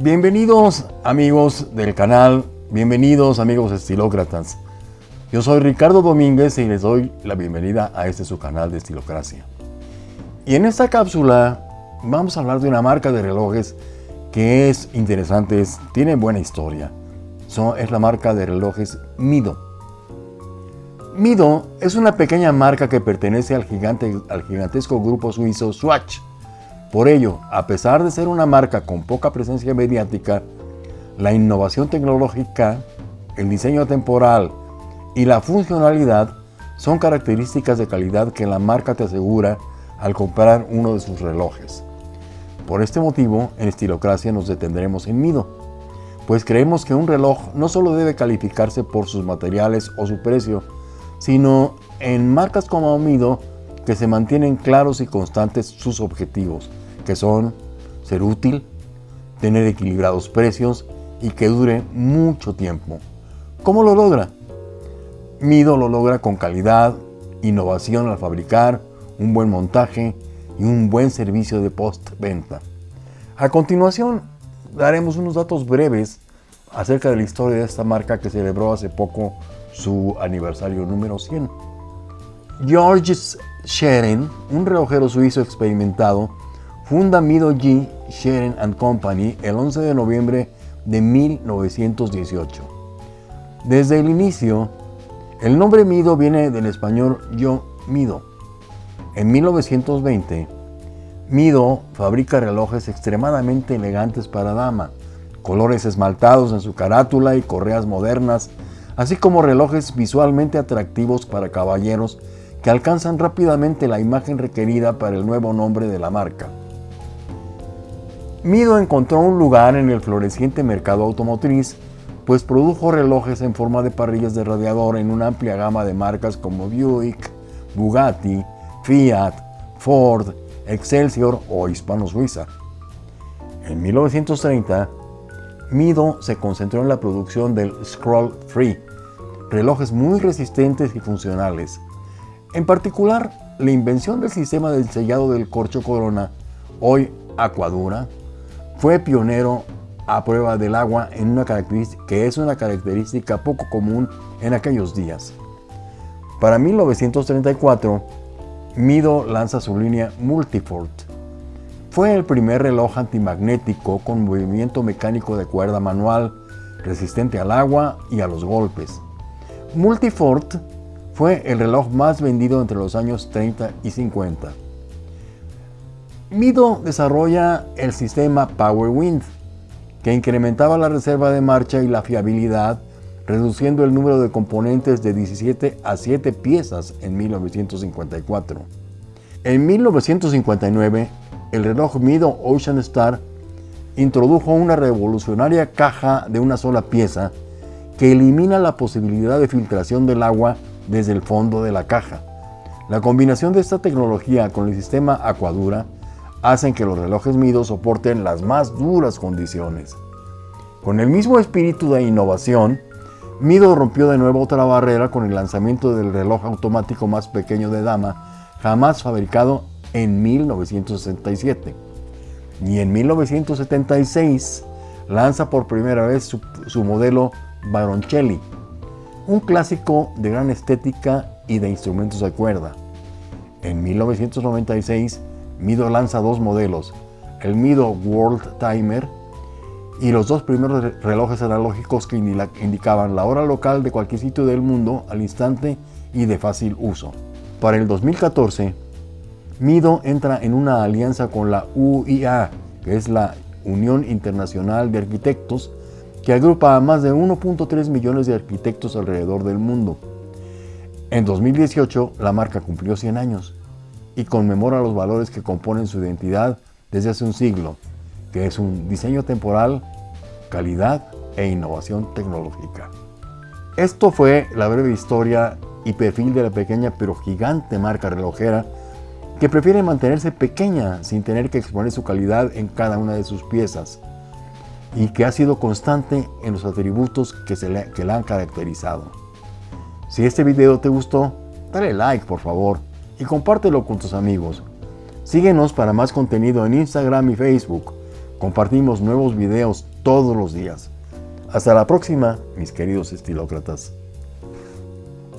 Bienvenidos amigos del canal, bienvenidos amigos estilócratas. Yo soy Ricardo Domínguez y les doy la bienvenida a este su canal de Estilocracia. Y en esta cápsula vamos a hablar de una marca de relojes que es interesante, tiene buena historia. es la marca de relojes Mido. Mido es una pequeña marca que pertenece al, gigante, al gigantesco grupo suizo Swatch. Por ello, a pesar de ser una marca con poca presencia mediática, la innovación tecnológica, el diseño temporal y la funcionalidad son características de calidad que la marca te asegura al comprar uno de sus relojes. Por este motivo, en Estilocracia nos detendremos en Mido, pues creemos que un reloj no solo debe calificarse por sus materiales o su precio, sino en marcas como Mido que se mantienen claros y constantes sus objetivos, que son ser útil, tener equilibrados precios y que dure mucho tiempo. ¿Cómo lo logra? Mido lo logra con calidad, innovación al fabricar, un buen montaje y un buen servicio de postventa. A continuación, daremos unos datos breves acerca de la historia de esta marca que celebró hace poco su aniversario número 100. Georges Scheren, un relojero suizo experimentado, funda Mido G. Scheren Company el 11 de noviembre de 1918. Desde el inicio, el nombre Mido viene del español yo mido. En 1920, Mido fabrica relojes extremadamente elegantes para dama, colores esmaltados en su carátula y correas modernas, así como relojes visualmente atractivos para caballeros que alcanzan rápidamente la imagen requerida para el nuevo nombre de la marca. Mido encontró un lugar en el floreciente mercado automotriz, pues produjo relojes en forma de parrillas de radiador en una amplia gama de marcas como Buick, Bugatti, Fiat, Ford, Excelsior o Hispano-Suiza. En 1930, Mido se concentró en la producción del Scroll Free, relojes muy resistentes y funcionales. En particular, la invención del sistema de sellado del corcho corona, hoy Aquadura, fue pionero a prueba del agua en una característica, que es una característica poco común en aquellos días. Para 1934, Mido lanza su línea Multifort. Fue el primer reloj antimagnético con movimiento mecánico de cuerda manual, resistente al agua y a los golpes. Multifort fue el reloj más vendido entre los años 30 y 50. Mido desarrolla el sistema Power Wind, que incrementaba la reserva de marcha y la fiabilidad reduciendo el número de componentes de 17 a 7 piezas en 1954. En 1959, el reloj Mido Ocean Star introdujo una revolucionaria caja de una sola pieza que elimina la posibilidad de filtración del agua desde el fondo de la caja. La combinación de esta tecnología con el sistema Aquadura hacen que los relojes Mido soporten las más duras condiciones. Con el mismo espíritu de innovación, Mido rompió de nuevo otra barrera con el lanzamiento del reloj automático más pequeño de dama jamás fabricado en 1967. Y en 1976 lanza por primera vez su, modelo Baroncelli, un clásico de gran estética y de instrumentos de cuerda. En 1996, Mido lanza dos modelos, el Mido World Timer y los dos primeros relojes analógicos que indicaban la hora local de cualquier sitio del mundo al instante y de fácil uso. Para el 2014, Mido entra en una alianza con la UIA, que es la Unión Internacional de Arquitectos, que agrupa a más de 1.3 millones de arquitectos alrededor del mundo. En 2018, la marca cumplió 100 años y conmemora los valores que componen su identidad desde hace un siglo, que es un diseño temporal, calidad e innovación tecnológica. Esto fue la breve historia y perfil de la pequeña pero gigante marca relojera que prefiere mantenerse pequeña sin tener que exponer su calidad en cada una de sus piezas y que ha sido constante en los atributos que, se le, la han caracterizado. Si este video te gustó, dale like por favor y compártelo con tus amigos. Síguenos para más contenido en Instagram y Facebook. Compartimos nuevos videos todos los días. Hasta la próxima, mis queridos estilócratas.